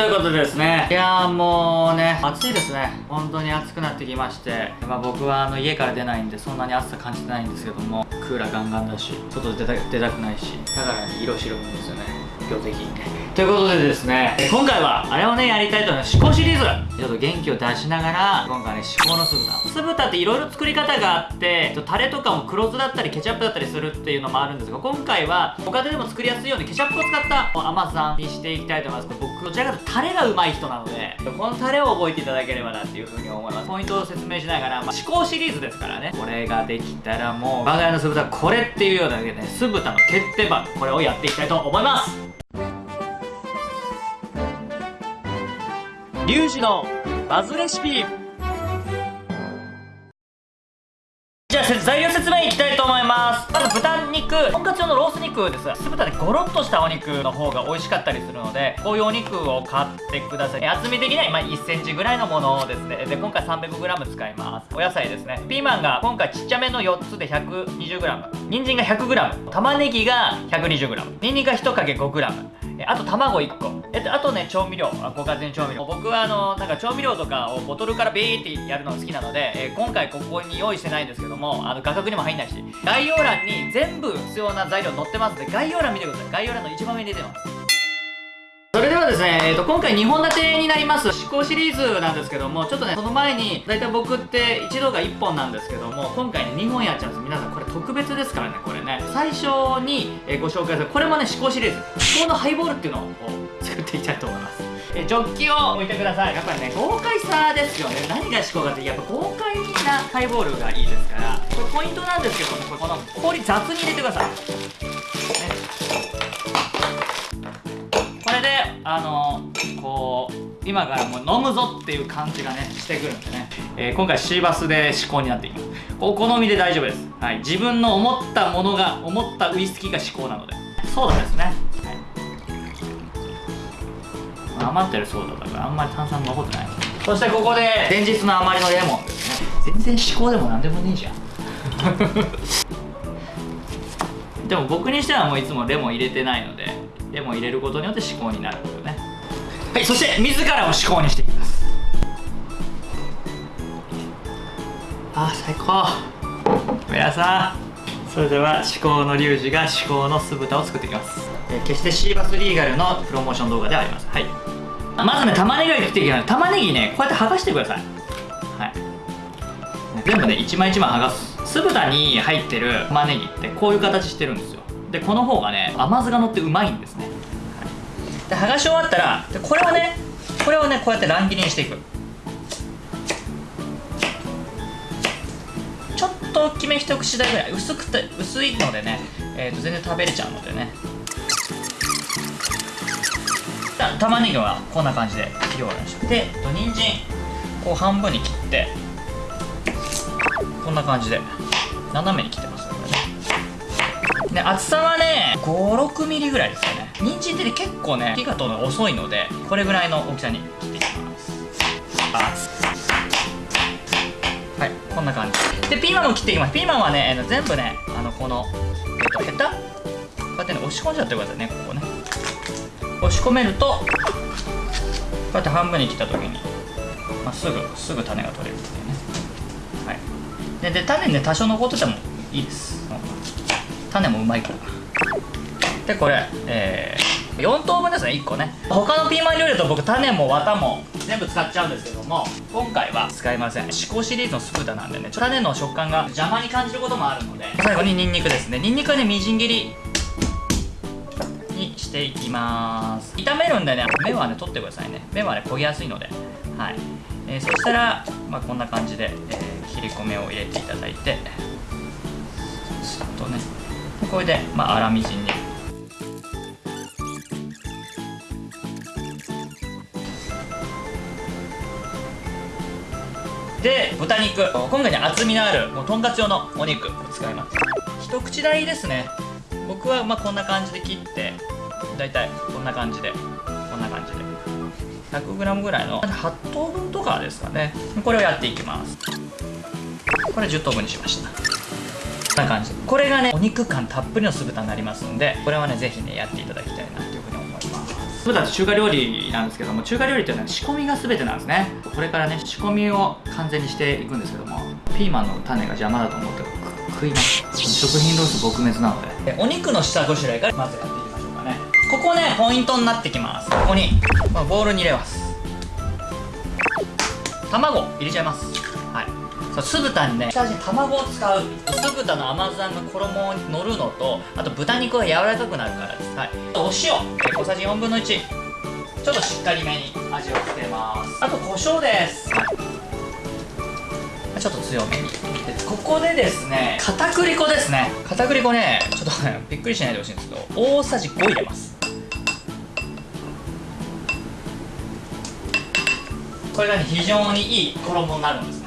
ということでですね。いやーもうね暑いですね。本当に暑くなってきまして。まあ僕はあの家から出ないんでそんなに暑さ感じてないんですけども。クーラーガンガンだし外出た出たくないし。だからね色白いんですよね今日ぜひ。ということでですね今回はあれをねやりたいと思います思考シリーズ。ちょっと元気を出しながら今回ね思考の酢豚酢豚っていろいろ作り方があってタレとかも黒酢だったりケチャップだったりするっていうのもあるんですが今回はご家庭でも作りやすいようにケチャップを使った甘さにしていきたいと思います。僕どちらかというとタレがうまい人なのでこのタレを覚えていただければなっていうふうに思います。ポイントを説明しながら、まあ、思考シリーズですからね。これができたらもう我が家の酢豚これっていうようなだけでね酢豚の決定版これをやっていきたいと思います。リュウジのバズレシピ。じゃあ材料説明いきたいと思います。まず豚肉。とんかつ用のロース肉です。酢豚でゴロッとしたお肉の方が美味しかったりするのでこういうお肉を買ってください。厚み的には今1センチぐらいのものですね。で今回 300g 使います。お野菜ですね。ピーマンが今回ちっちゃめの4つで 120g 人参が 100g 玉ねぎが 120g ニンニクが1かけ 5g あと卵1個。えっとあとね調味料。ご家庭調味料。僕はあのなんか調味料とかをボトルからビーってやるのが好きなので、えー、今回ここに用意してないんですけどもあの画角にも入んないし。概要欄に全部必要な材料載ってますんで概要欄見てください。概要欄の一番上に出てます。ですね、えーと、今回2本立てになります思考シリーズなんですけどもちょっとねその前に大体僕って一度が1本なんですけども今回ね2本やっちゃうんです。皆さんこれ特別ですからねこれね。最初にえご紹介するこれもね思考シリーズ。思考のハイボールっていうのを作っていきたいと思います。えジョッキを置いてください。やっぱりね豪快さですよね。何が思考かってやっぱ豪快なハイボールがいいですからこれポイントなんですけどもこの氷雑に入れてください、あのこう今からもう飲むぞっていう感じがねしてくるんでね、えー、今回シーバスで試行になっていきます。お好みで大丈夫です、はい、自分の思ったものが思ったウイスキーが至高なので。ソーダですね、はい、余ってるソーダだからあんまり炭酸残ってない。そしてここで前日の余りのレモン全然至高でも何でもねえじゃん。でも僕にしてはもういつもレモン入れてないので。レモン入れることによって至高になるんですよね。はいそして自らを至高にしていきます。あ最高。皆さん。それでは至高のリュウジが至高の酢豚を作っていきます、えー、決してシーバスリーガルのプロモーション動画ではありますはい。まずね玉ねぎを切っていきます。玉ねぎねこうやって剥がしてください。はい。全部ね一枚一枚剥がす。酢豚に入ってる玉ねぎってこういう形してるんですよ。でこの方がね甘酢が乗ってうまいんですで剥がし終わったらでこれをねこれをねこうやって乱切りにしていく。ちょっと大きめ一口大ぐらい。薄くて薄いのでね、えー、と全然食べれちゃうのでね。玉ねぎはこんな感じで切り終わりましたで人参こう半分に切ってこんな感じで斜めに切ってますで厚さはね56ミリぐらいですよね。人参って結構ね火が通るの遅いのでこれぐらいの大きさに切っていきます。はいこんな感じ。でピーマンも切っていきます。ピーマンはね全部ねあのこのヘタ？こうやってね押し込んじゃってくださいねここね。押し込めるとこうやって半分に切った時に、まあ、すぐすぐ種が取れるっていうね。はい。でで種ね多少残っててもいいです。種もうまいから。でこれえー、4等分ですね1個ね。他のピーマン料理だと僕種も綿も全部使っちゃうんですけども今回は使いません。至高シリーズのスプータなんでね種の食感が邪魔に感じることもあるので最後にニンニクですね。ニンニクはねみじん切りにしていきます。炒めるんでね目はね取ってくださいね。目はね焦げやすいので。はい、えー、そしたら、まあ、こんな感じで、えー、切り込みを入れていただいてすっとねこれでまあ粗みじんにで豚肉。今回ね厚みのあるもうとんかつ用のお肉を使います。一口大ですね。僕はまこんな感じで切ってだいたいこんな感じでこんな感じで。100g ぐらいの8等分とかですかね。これをやっていきます。これ10等分にしました。こんな感じ。これがねお肉感たっぷりの酢豚になりますのでこれはねぜひねやっていただきたいな。というふうに思います酢豚って中華料理なんですけども中華料理っていうのは仕込みが全てなんですね。これからね仕込みを完全にしていくんですけどもピーマンの種が邪魔だと思って食います。食品ロス撲滅なのでお肉の下ごしらえからまずやっていきましょうかね。ここねポイントになってきます。ここに、まあ、ボウルに入れます。卵入れちゃいます。そう酢豚にね下味に卵を使う。酢豚の甘酢あんが衣に乗るのとあと豚肉が柔らかくなるからです。はい。お塩。え小さじ4分の1ちょっとしっかりめに味をつけます。あと胡椒です、ちょっと強めにでここでですね片栗粉ですね。片栗粉ねちょっと びっくりしないでほしいんですけど大さじ5入れます。これがね非常にいい衣になるんです。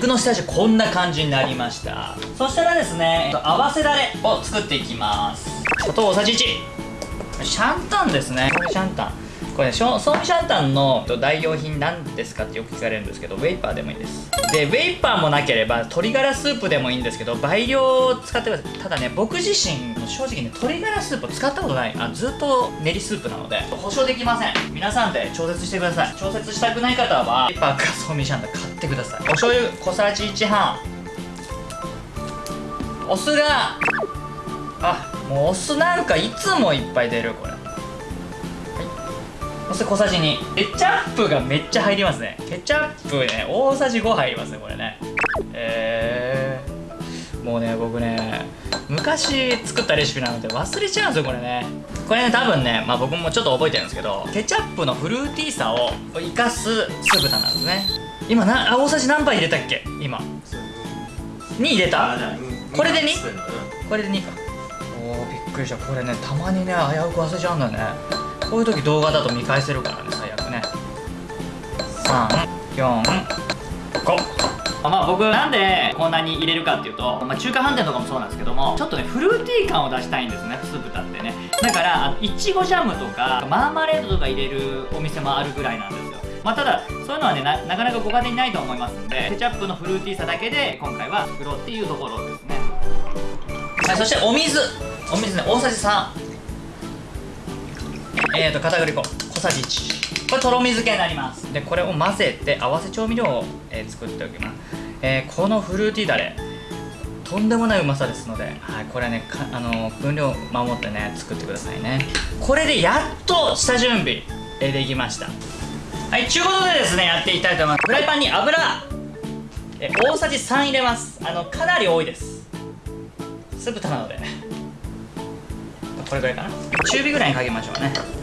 肉の下味こんな感じになりました。そしたらですね合わせだれを作っていきます。砂糖大さじ1シャンタンですね。これシャンタンこれねソーミシャンタンの代用品なんですかってよく聞かれるんですけどウェイパーでもいいです。でウェイパーもなければ鶏ガラスープでもいいんですけど倍量を使ってください。ただね僕自身正直ね鶏ガラスープを使ったことない。あずっと練りスープなので保証できません。皆さんで調節してください。調節したくない方はウェイパーかソーミシャンタン買ってください。お醤油小さじ1半。お酢があもうお酢なんかいつもいっぱい出るこれ。そして小さじ2ケチャップがめっちゃ入りますね。ケチャップね大さじ5入りますねこれね。えー、もうね僕ね昔作ったレシピなので忘れちゃうんですよこれね。これね多分ねまあ僕もちょっと覚えてるんですけどケチャップのフルーティーさを生かす酢豚なんですね。今なあ大さじ何杯入れたっけ？今。2入れた？これで 2? これで2か。おーびっくりした。これねたまにね危うく忘れちゃうんだよねこういう時動画だと見返せるからね最悪ね。345まあ僕なんでこんなに入れるかっていうと、まあ、中華飯店とかもそうなんですけどもちょっとねフルーティー感を出したいんですね酢豚ってね。だからいちごジャムとかマーマレードとか入れるお店もあるぐらいなんですよ。まあただそういうのはねなかなかご家庭にないと思いますんでケチャップのフルーティーさだけで今回は作ろうっていうところですね。はいそしてお水。お水ね大さじ3えーと片栗粉小さじ1これとろみ漬けになります。でこれを混ぜて合わせ調味料を、えー作っておきます、えーこのフルーティーだれとんでもないうまさですので、はい、これねかあのー分量守ってね作ってくださいね。これでやっと下準備、えーできました。はいちゅうことでですねやっていきたいと思います。フライパンに油えー大さじ3入れます。あのかなり多いです。酢豚なので。これぐらいかな。中火ぐらいにかけましょうね。はい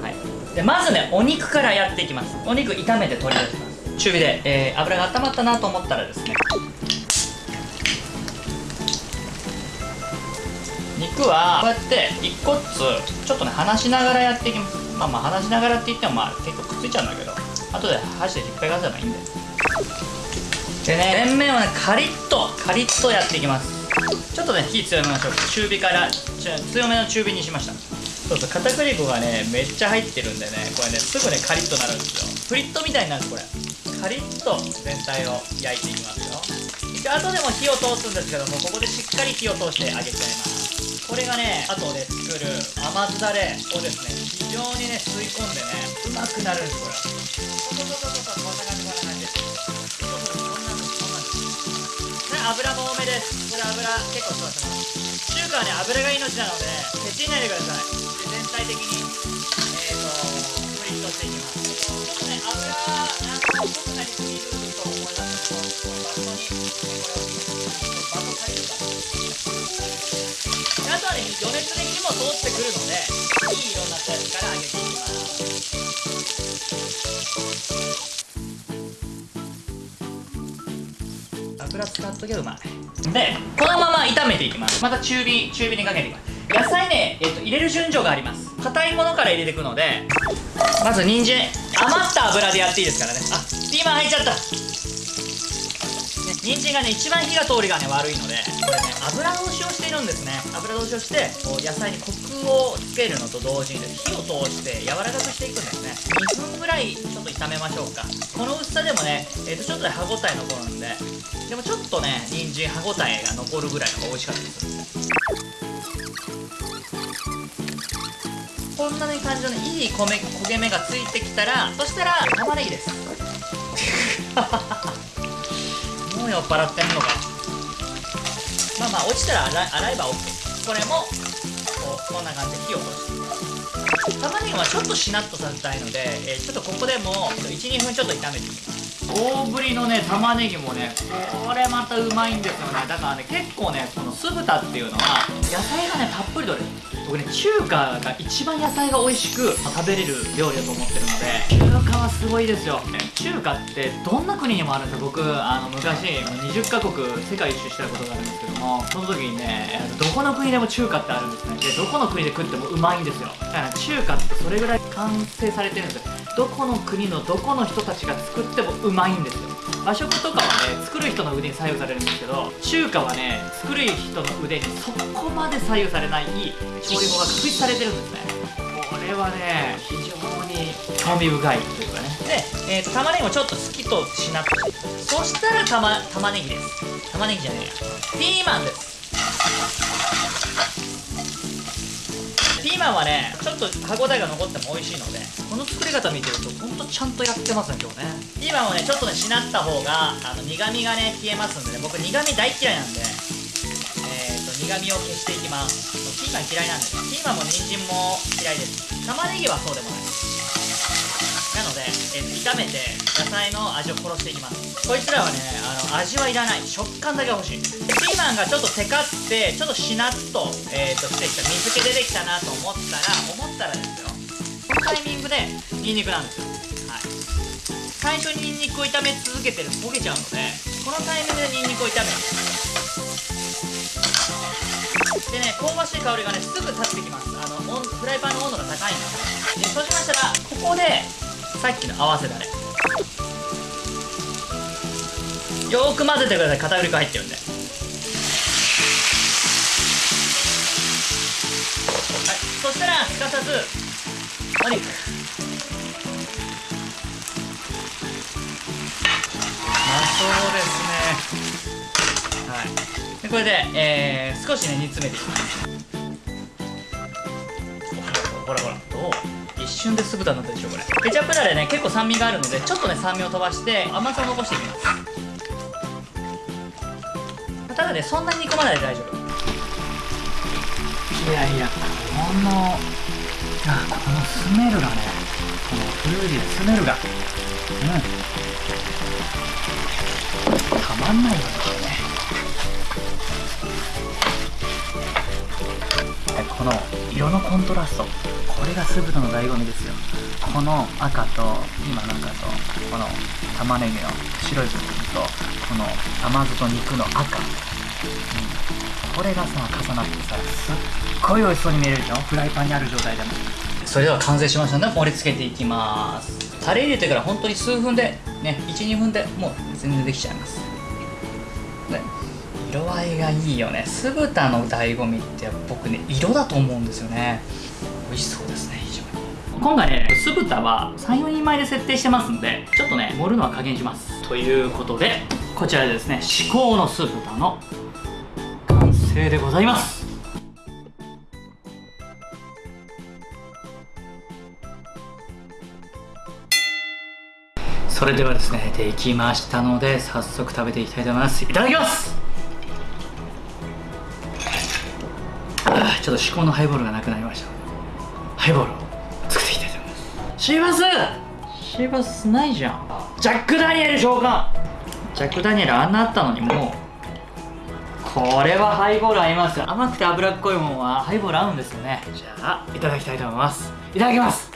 でまずねお肉からやっていきます。お肉炒めて取り出します。中火で、えー油が温まったなと思ったらですね。肉はこうやって一個ずつちょっとね離しながらやっていきます。まあまあ離しながらって言ってもまあ結構くっついちゃうんだけど後で箸で引っ張り出せばいいんで。でね全面をねカリッとカリッとやっていきます。ちょっとね火強めましょう。中火から強めの中火にしました。そうそう片栗粉がねめっちゃ入ってるんでねこれねすぐねカリッとなるんですよ。フリットみたいになるんですこれ。カリッと全体を焼いていきますよ。一応後でも火を通すんですけどもここでしっかり火を通してあげちゃいます。これがね後で作る甘酢だれをですね非常にね吸い込んでねうまくなるんですこれそうそうそうそうこんな感じこんな感じ。そうそうこんなんですこんなんで油も多めです。これ油結構吸わせます。中華はね油が命なのでケチないでください。で全体的にえーとフリットしていきます。ちょっとね油なんか濃くなりすぎると思います。けどこうバットにこれをバット足りるかであとはね余熱で火も通ってくるのでいい色になったやつから揚げていきます。油使っとけばうまい。でこのまま炒めていきます。また中火中火にかけていきます。野菜ね、えっと、入れる順序があります。硬いものから入れていくのでまず人参。余った油でやっていいですからね。あピーマン入っちゃった。ね人参がね一番火が通りがね悪いのでこれね油通しをしているんですね。油通しをしてこう野菜にコをつけるのと同時に火を通して柔らかくしていくんですね。2分ぐらいちょっと炒めましょうか。この薄さでもね、えー、とちょっと歯ごたえ残るんででもちょっとね人参歯ごたえが残るぐらいの方が美味しかったりす。こんな感じのいい米焦げ目がついてきたらそしたら玉ねぎです。もう酔っ払ってんのか。まあまあ落ちたら洗洗えば OK これもこんな感じで火を通して玉ねぎはちょっとしなっとさせたいので、えー、ちょっとここでも12分ちょっと炒めていきます。大ぶりのね玉ねぎもねこれまたうまいんですよね。だからね結構ねこの酢豚っていうのは野菜がねたっぷりとれる。僕ね中華が一番野菜が美味しく食べれる料理だと思ってるので中華はすごいですよ。中華ってどんな国にもあるんですよ。僕あの昔20カ国世界一周したことがあるんですけどもその時にねどこの国でも中華ってあるんですね。でどこの国で食ってもうまいんですよ。だから中華ってそれぐらい完成されてるんですよ。どこの国のどこの人たちが作ってもうまいんですよ。和食とかはね作る人の腕に左右されるんですけど中華はね作る人の腕にそこまで左右されない調理法が確立されてるんですね。これはね非常に興味深いというかね。で、えーと、玉ねぎもちょっと好きとしなくてそしたら玉玉ねぎです。玉ねぎじゃねえや。ピーマンです。ピーマンはねちょっと歯ごたえが残っても美味しいのでこの作り方見てるとほんとちゃんとやってますね今日ね。ピーマンをねちょっとねしなった方があの苦味がね消えますんでね。僕苦味大嫌いなんで。えーと苦味を消していきます。ピーマン嫌いなんでピーマンも人参も嫌いです。玉ねぎはそうでもない。なので、えー、炒めて野菜の味を殺していきます。こいつらはねあの味はいらない。食感だけ欲しい。ピーマンがちょっとテカってちょっとしなっと,、えーと、してきた。水気出てきたなと思ったら思ったらですよ。このタイミングでニンニクなんですよ。はい。最初にニンニクを炒め続けてると焦げちゃうのでこのタイミングでニンニクを炒める。でね香ばしい香りがねすぐ立ってきます。あのフライパンの温度が高いのでそうしましたらここでさっきの合わせだれよーく混ぜてください。片栗粉入ってるんで。はい。そしたらすかさずお肉。まそうですね。はい。でこれで、えー、少しね煮詰めていきます瞬で酢豚になったでしょこれ。ケチャップだれね結構酸味があるのでちょっとね酸味を飛ばして甘さを残していきます。ただねそんなに煮込まないで大丈夫。いやいやこのあこのスメルがねこのフルーティースメルが。うん。たまんないよね。の色のコントラストこれが酢豚の醍醐味ですよ。この赤と今の赤とこの玉ねぎの白い部分とこの甘酢と肉の赤、うん、これがさ重なってさすっごい美味しそうに見えるでしょ？フライパンにある状態でも。それでは完成しましたので盛り付けていきます。タレ入れてから本当に数分でね12分でもう全然できちゃいます。色合いがいいよね。酢豚の醍醐味って僕ね色だと思うんですよね。美味しそうですね非常に。今回ね酢豚は34人前で設定してますんでちょっとね盛るのは加減します。ということでこちらでですね至高の酢豚の完成でございます。それではですねできましたので早速食べていきたいと思います。いただきます。ちょっと至高のハイボールがなくなりました。ハイボールを作っていきたいと思います。シーバス！シーバスないじゃん。ジャック・ダニエル召喚！ジャック・ダニエルあんなあったのにもう。これはハイボール合います甘くて脂っこいもんはハイボール合うんですよね。じゃあいただきたいと思います。いただきます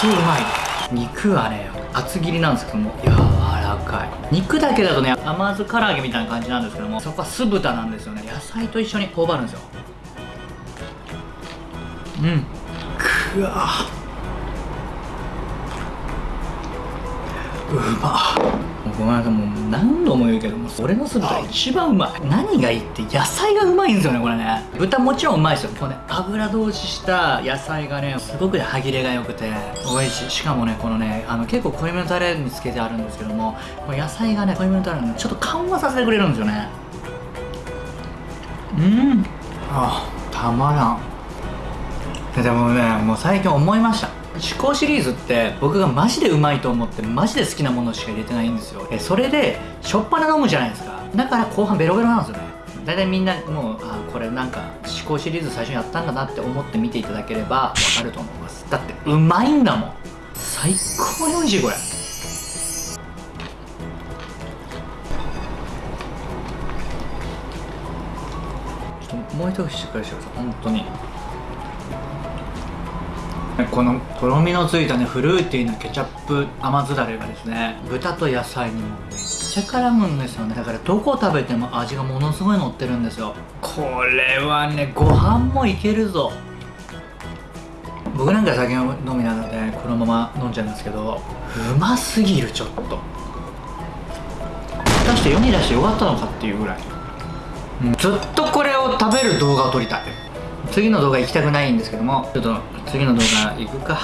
当うまい肉はね厚切りなんですけども。柔らかい。肉だけだとね甘酢唐揚げみたいな感じなんですけども。そこは酢豚なんですよね。野菜と一緒に頬張るんですよ。うん。くわ。うまっ。もうごめんなさいもう何度も言うけども俺の酢豚一番うまい。何がいいって野菜がうまいんですよねこれね。豚もちろんうまいですよこれね油通しした野菜がねすごく歯切れが良くて美味しい。しかもねこのねあの結構濃いめのタレにつけてあるんですけどもこの野菜がね濃いめのタレにちょっと緩和させてくれるんですよね。うん。ああたまらん。でもねもう最近思いました。思考シリーズって僕がマジでうまいと思ってマジで好きなものしか入れてないんですよえそれでしょっぱな飲むじゃないですかだから後半ベロベロなんですよね大体みんなもうあこれなんか思考シリーズ最初にやったんだなって思って見ていただければわかると思いますだってうまいんだもん最高に美味しいこれちょっともう一口しっかりしてください本当にこのとろみのついたねフルーティーなケチャップ甘酢だれがですね豚と野菜にもめっちゃ絡むんですよねだからどこ食べても味がものすごい乗ってるんですよ。これはねご飯もいけるぞ。僕なんか酒飲みなのでこのまま飲んじゃうんですけどうますぎるちょっと。果たして世に出してよかったのかっていうぐらい、うんずっとこれを食べる動画を撮りたい。次の動画行きたくないんですけどもちょっと次の動画行くか。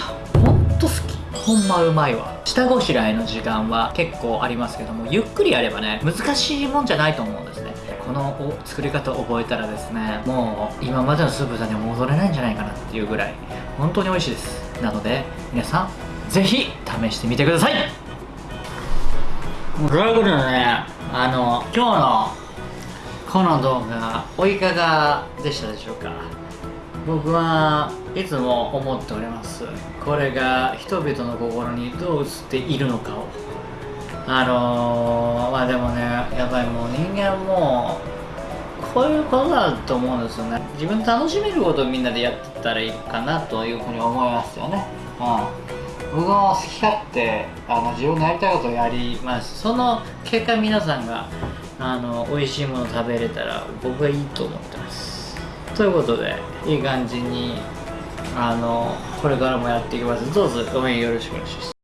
ほんと好き。ほんまうまいわ。下ごしらえの時間は結構ありますけどもゆっくりやればね難しいもんじゃないと思うんですね。この作り方を覚えたらですねもう今までの酢豚には戻れないんじゃないかなっていうぐらい本当に美味しいです。なので皆さんぜひ試してみてください。ということでねあの今日のこの動画おいかがでしたでしょうか？僕はいつも思っております。これが人々の心にどう映っているのかを。あのー、まあでもねやっぱりもう人間もこういうことだと思うんですよね。自分楽しめることをみんなでやってったらいいかなというふうに思いますよね。うん。僕も好き勝手あの自分のやりたいことをやります。その結果皆さんがあの美味しいもの食べれたら僕はいいと思ってということでいい感じにあのこれからもやっていきます。どうぞ応援よろしくお願いします。